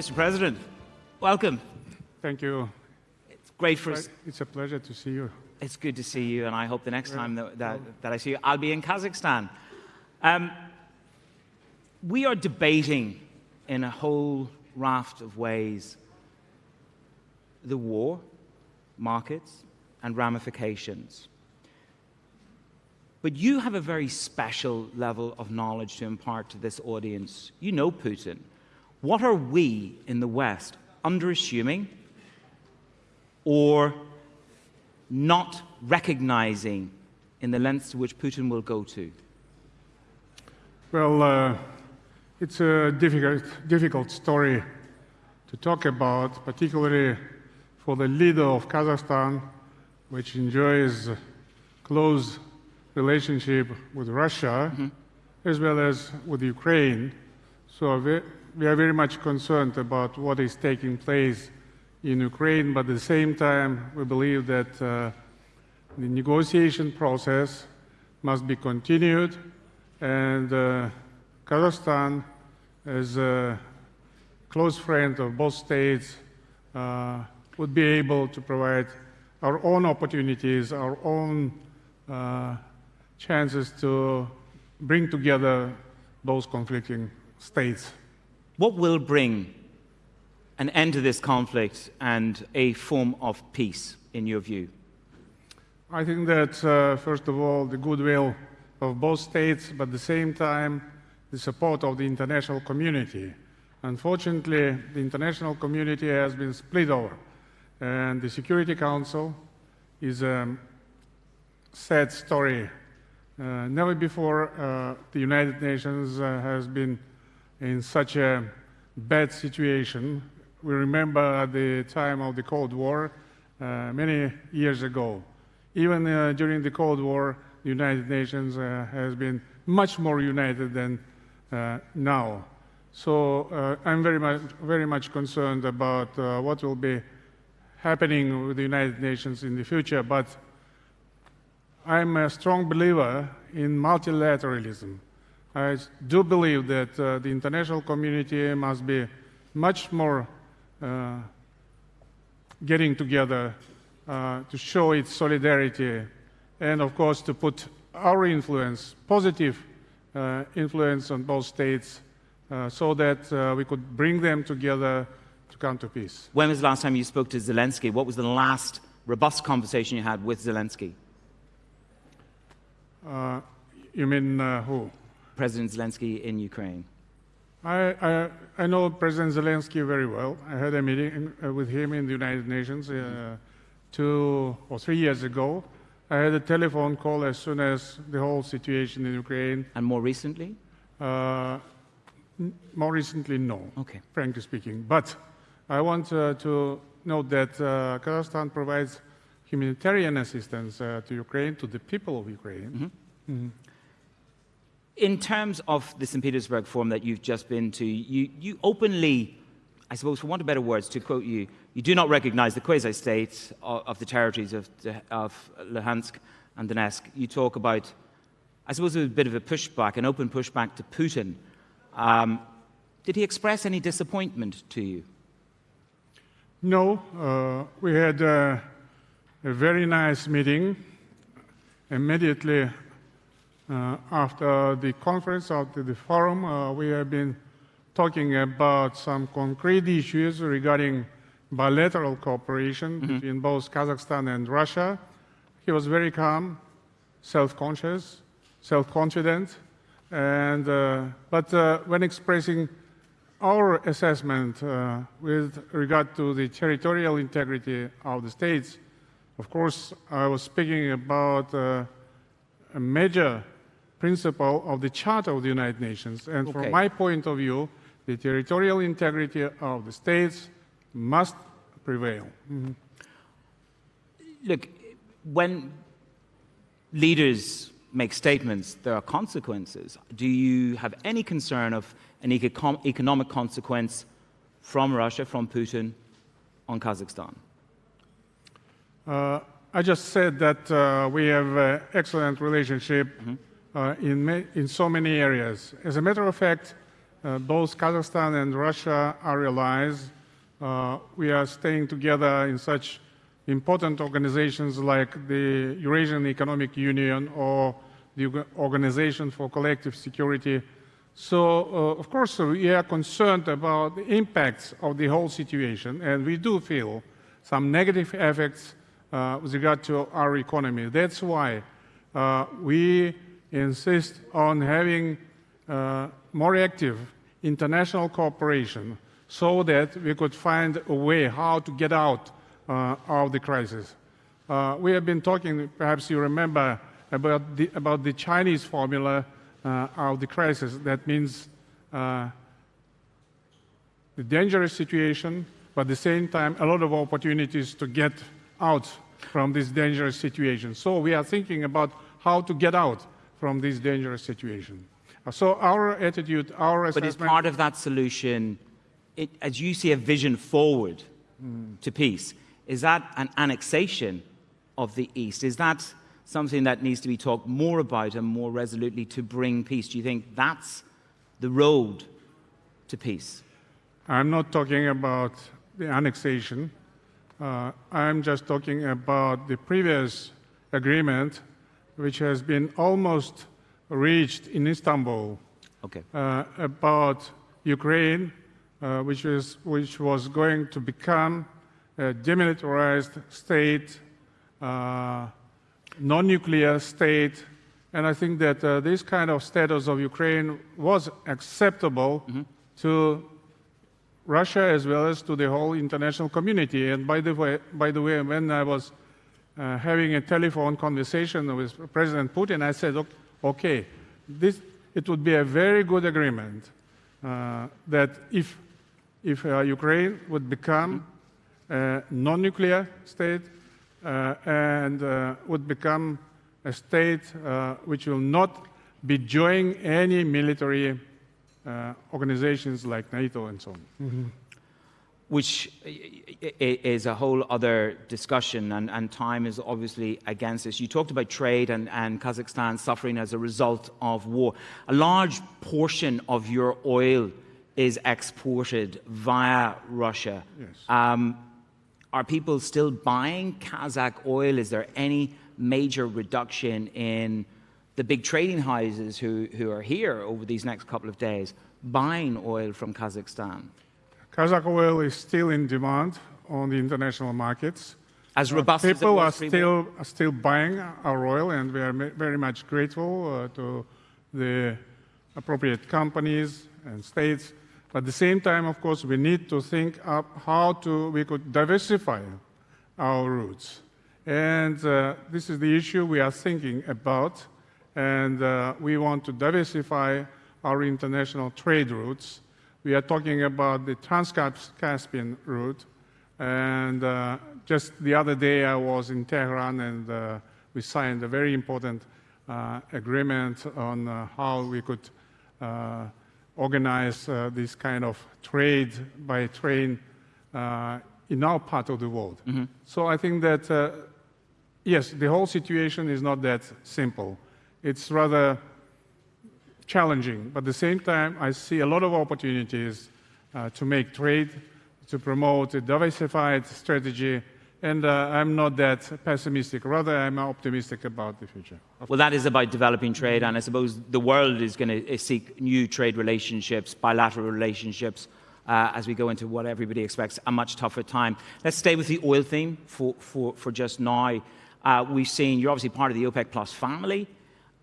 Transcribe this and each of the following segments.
Mr. President, welcome. Thank you. It's great for us. It's a pleasure to see you. It's good to see you, and I hope the next time that, that, that I see you, I'll be in Kazakhstan. Um, we are debating in a whole raft of ways the war, markets, and ramifications. But you have a very special level of knowledge to impart to this audience. You know Putin. What are we in the West underassuming or not recognizing in the lengths to which Putin will go to? Well, uh, it's a difficult, difficult story to talk about, particularly for the leader of Kazakhstan, which enjoys close relationship with Russia, mm -hmm. as well as with Ukraine. So we, are very much concerned about what is taking place in Ukraine, but at the same time, we believe that uh, the negotiation process must be continued, and uh, Kazakhstan, as a close friend of both states, uh, would be able to provide our own opportunities, our own uh, chances to bring together those conflicting states. What will bring an end to this conflict and a form of peace, in your view? I think that, uh, first of all, the goodwill of both states, but at the same time, the support of the international community. Unfortunately, the international community has been split over, and the Security Council is a sad story uh, never before uh, the United Nations uh, has been in such a bad situation. We remember at the time of the Cold War, uh, many years ago. Even uh, during the Cold War, the United Nations uh, has been much more united than now. So I'm very much, very much concerned about what will be happening with the United Nations in the future. But I'm a strong believer in multilateralism. I do believe that uh, the international community must be much more uh, getting together uh, to show its solidarity and, of course, to put our influence, positive uh, influence on both states uh, so that uh, we could bring them together to come to peace. When was the last time you spoke to Zelensky? What was the last robust conversation you had with Zelensky? Uh, you mean uh, who? President Zelensky in Ukraine. I, I, I, know President Zelensky very well. I had a meeting uh, with him in the United Nations uh, two or three years ago. I had a telephone call as soon as the whole situation in Ukraine. And more recently? Uh, more recently, no. Okay. Frankly speaking, but I want uh, to note that Kazakhstan provides humanitarian assistance uh, to Ukraine, to the people of Ukraine. Mm -hmm. Mm -hmm. In terms of the St. Petersburg Forum that you've just been to, you, you openly, I suppose for want of better words, to quote you, you do not recognize the quasi-state of, of, the territories of, of Luhansk and Donetsk. You talk about, I suppose it was a bit of a pushback, an open pushback to Putin. Um, did he express any disappointment to you? No, uh, we had a very nice meeting immediately after the conference, after the forum. Uh, we have been talking about some concrete issues regarding bilateral cooperation mm -hmm. between both Kazakhstan and Russia. He was very calm, self-conscious, self-confident, and uh, but uh, when expressing our assessment uh, with regard to the territorial integrity of the states, of course, I was speaking about uh, a major principle of the Charter of the United Nations. And okay. from my point of view, the territorial integrity of the states must prevail. Mm -hmm. Look, when leaders make statements, there are consequences. Do you have any concern of an economic consequence from Russia, from Putin, on Kazakhstan? Uh, I just said that uh, we have an excellent relationship mm -hmm. In, in so many areas. As a matter of fact, uh, both Kazakhstan and Russia are allies. Uh, we are staying together in such important organizations like the Eurasian Economic Union or the Organization for Collective Security. So, uh, of course, we are concerned about the impacts of the whole situation, and we do feel some negative effects uh, with regard to our economy. That's why uh, we insist on having uh, more active international cooperation so that we could find a way how to get out uh, of the crisis. Uh, we have been talking, perhaps you remember, about the, about the Chinese formula uh, of the crisis. That means uh, the dangerous situation, but at the same time, a lot of opportunities to get out from this dangerous situation. So we are thinking about how to get out from this dangerous situation. So our attitude, our assessment... But is part of that solution, it, as you see a vision forward mm. to peace, is that an annexation of the East? Is that something that needs to be talked more about and more resolutely to bring peace? Do you think that's the road to peace? I'm not talking about the annexation. Uh, I'm just talking about the previous agreement, which has been almost reached in Istanbul okay. uh, about Ukraine, uh, which, is, which was going to become a demilitarized state, uh, non-nuclear state, and I think that uh, this kind of status of Ukraine was acceptable mm -hmm. to Russia as well as to the whole international community. And by the way, by the way when I was uh, having a telephone conversation with President Putin, I said, okay, this, it would be a very good agreement uh, that if, if uh, Ukraine would become a non-nuclear state uh, and uh, would become a state uh, which will not be joining any military organizations like NATO and so on. Mm -hmm. Which is a whole other discussion, and, and, time is obviously against us. You talked about trade and, and Kazakhstan suffering as a result of war. A large portion of your oil is exported via Russia. Yes. Um, are people still buying Kazakh oil? Is there any major reduction in the big trading houses who, who are here over these next couple of days buying oil from Kazakhstan? Kazakh oil is still in demand on the international markets. As uh, robust uh, people as are still are still buying our oil, and we are very much grateful uh, to the appropriate companies and states. But at the same time, of course, we need to think up how to we could diversify our routes, and uh, this is the issue we are thinking about and uh, we want to diversify our international trade routes. We are talking about the Trans-Caspian route, and uh, just the other day I was in Tehran and uh, we signed a very important uh, agreement on uh, how we could uh, organize this kind of trade by train in our part of the world. Mm -hmm. So I think that, yes, the whole situation is not that simple it's rather challenging. But at the same time, I see a lot of opportunities uh, to make trade, to promote a diversified strategy, and uh, I'm not that pessimistic. Rather, I'm optimistic about the future. Well, that is about developing trade, and I suppose the world is going to uh, seek new trade relationships, bilateral relationships, uh, as we go into what everybody expects a much tougher time. Let's stay with the oil theme for, for, for just now. Uh, we've seen, you're obviously part of the OPEC Plus family.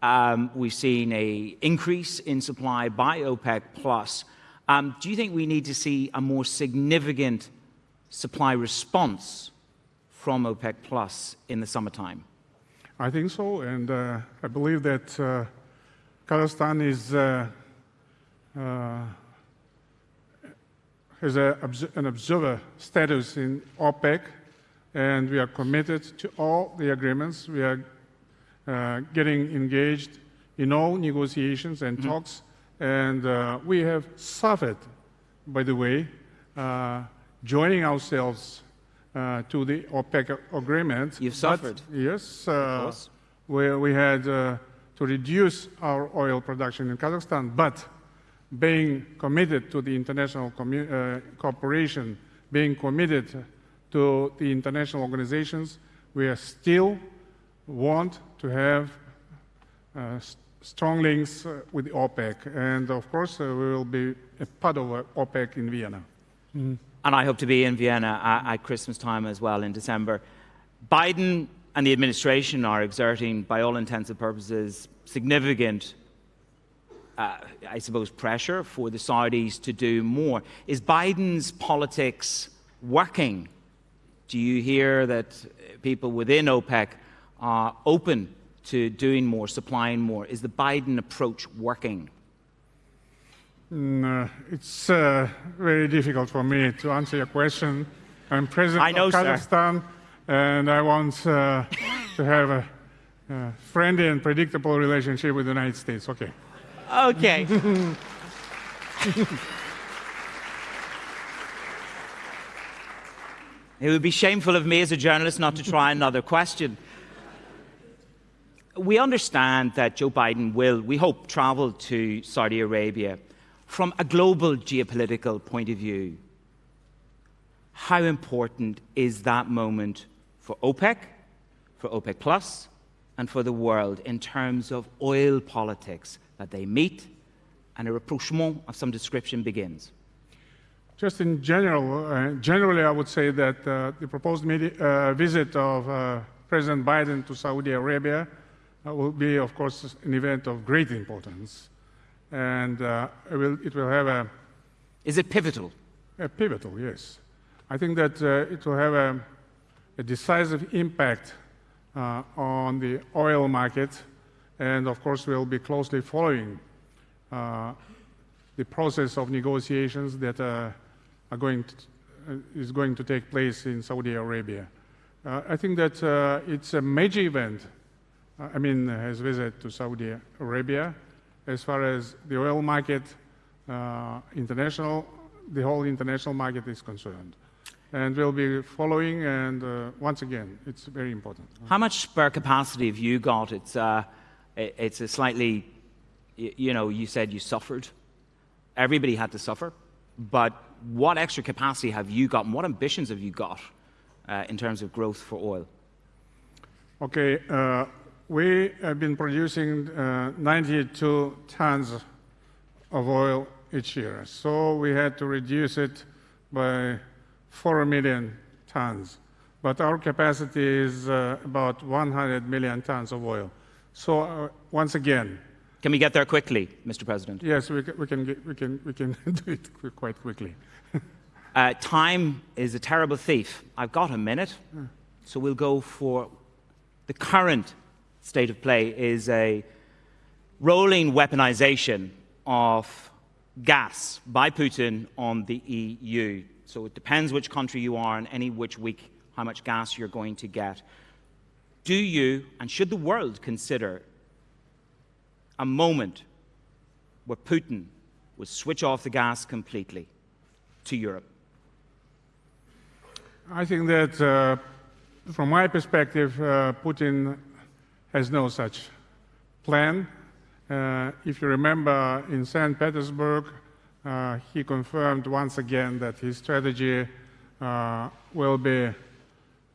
Um, we've seen an increase in supply by OPEC+. Plus. Um, do you think we need to see a more significant supply response from OPEC Plus in the summertime? I think so, and uh, I believe that uh, Kazakhstan is uh, uh has a, an observer status in OPEC, and we are committed to all the agreements. We are uh, getting engaged in all negotiations and mm-hmm. talks. And uh, we have suffered, by the way, uh, joining ourselves to the OPEC agreement. You've suffered. Yes. where we had to reduce our oil production in Kazakhstan, but being committed to the international uh, cooperation, being committed to the international organizations, we are still want to have uh, strong links uh, with OPEC. And of course, uh, we will be a part of uh, OPEC in Vienna. and I hope to be in Vienna at, at Christmas time as well in December. Biden and the administration are exerting, by all intents and purposes, significant, uh, I suppose, pressure for the Saudis to do more. Is Biden's politics working? Do you hear that people within OPEC are open to doing more, supplying more? Is the Biden approach working? Mm, uh, it's uh, very difficult for me to answer your question. I'm president I know, of sir. Kazakhstan, and I want uh, to have a, a friendly and predictable relationship with the United States. Okay. Okay. it would be shameful of me as a journalist not to try another question. We understand that Joe Biden will, we hope, travel to Saudi Arabia. From a global geopolitical point of view, how important is that moment for OPEC, for OPEC Plus, and for the world in terms of oil politics that they meet and a rapprochement of some description begins? Just in general, uh, generally, I would say that uh, the proposed uh, visit of uh, President Biden to Saudi Arabia will be, of course, an event of great importance, and uh, it, will, it will have a Is it pivotal? Uh, pivotal, yes. I think that uh, it will have a, a decisive impact uh, on the oil market, and of course, we'll be closely following uh, the process of negotiations that uh, are going to, uh, is going to take place in Saudi Arabia. Uh, I think that uh, it's a major event. I mean, his visit to Saudi Arabia, as far as the oil market, uh, international, the whole international market is concerned. And we'll be following, and uh, once again, it's very important. How much spare capacity have you got? It's, uh, it's a slightly, you know, you said you suffered. Everybody had to suffer. But what extra capacity have you got, and what ambitions have you got uh, in terms of growth for oil? Okay, uh, we have been producing uh, 92 tons of oil each year. So we had to reduce it by 4 million tons. But our capacity is uh, about 100 million tons of oil. So uh, once again, Can we get there quickly, Mr. President? yes, we can, we can, get, we can, we can do it qu- quite quickly. Uh, time is a terrible thief. I've got a minute, so we'll go for the current state of play is a rolling weaponization of gas by Putin on the EU. So it depends which country you are and any which week how much gas you're going to get. Do you and should the world consider a moment where Putin would switch off the gas completely to Europe? I think that, uh, from my perspective, uh, Putin has no such plan. Uh, if you remember, in St. Petersburg, uh, he confirmed once again that his strategy uh, will be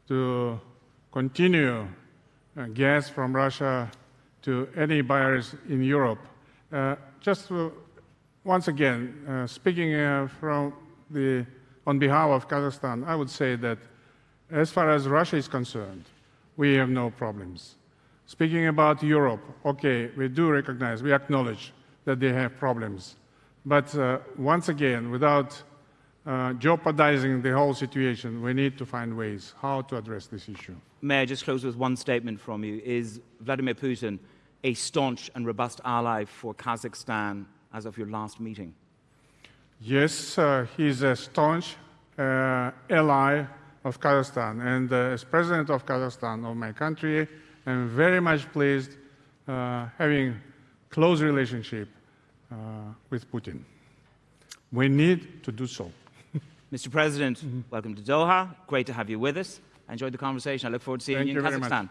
to continue uh, gas from Russia to any buyers in Europe. Uh, just to, once again, uh, speaking from the, on behalf of Kazakhstan, I would say that as far as Russia is concerned, we have no problems. Speaking about Europe, okay, we do recognize, we acknowledge that they have problems. But uh, once again, without uh, jeopardizing the whole situation, we need to find ways how to address this issue. May I just close with one statement from you? Is Vladimir Putin a staunch and robust ally for Kazakhstan as of your last meeting? Yes, uh, he's a staunch uh, ally of Kazakhstan. And uh, as president of Kazakhstan, of my country, I'm very much pleased uh, having close relationship uh, with Putin. We need to do so. Mr. President, welcome to Doha. Great to have you with us. I enjoyed the conversation. I look forward to seeing Thank you you in much. Kazakhstan.